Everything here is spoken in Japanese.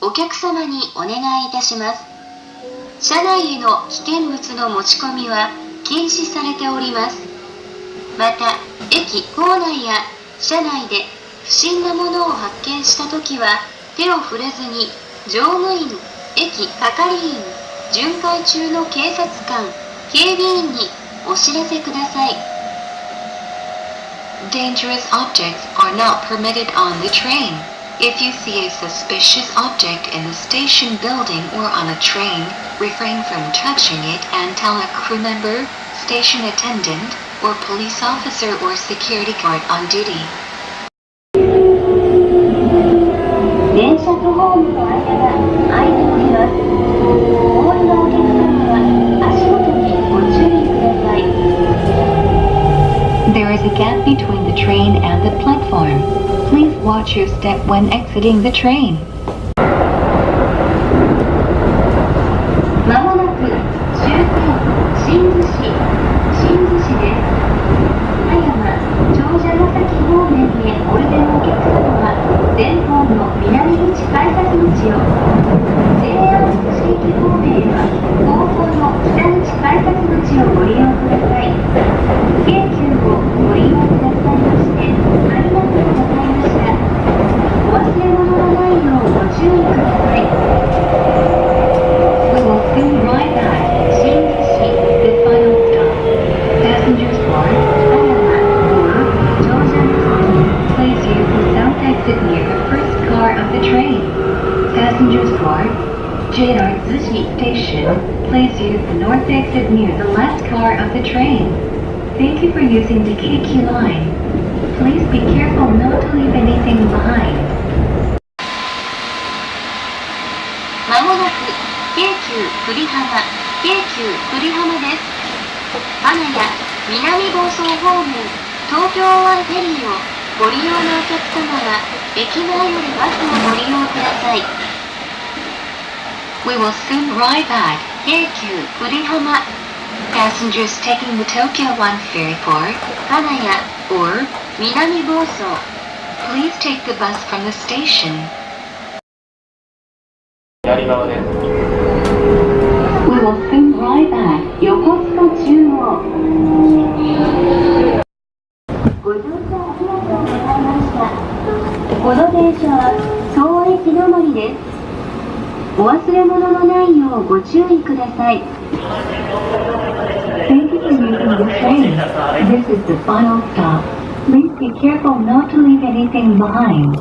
お客様にお願いいたします。車内への危険物の持ち込みは禁止されております。また駅構内や車内で不審なものを発見した時は手を触れずに乗務員駅係員巡回中の警察官警備員にお知らせください。Dangerous objects are not permitted on the train. If you see a suspicious object in the station building or on a train, refrain from touching it and tell a crew member, station attendant, or police officer or security guard on duty. 電車とホームの間が空いておりますホールのお客様は足元にご注意ください There is a gap between the train and the platform. Watch your step when exiting the train. まもなく終点新津市新津市です葉山長者ヶ崎方面へおいでのお客様は前方の南口改札口を JR 津市駅方面へ train. Passengers board. JR Zushi Station. Please use the north exit near the last car of the train. Thank you for using the KQ line. Please be careful not to leave anything behind. まもなく京急久里浜京急久里浜です花屋南房総方面東京湾フェリーを ご利用のお客様は駅前よりバスをご利用ください We will soon ride back. 京急久里浜 Passengers taking the Tokyo One ferry for 花屋 or 南房総 please take the bus from the station. 左側です。We will soon ride back 横須賀中央この電車は総駅止まりですお忘れ物のないようご注意ください Thank you for using the train. This is the final stop. Please be careful not to leave anything behind.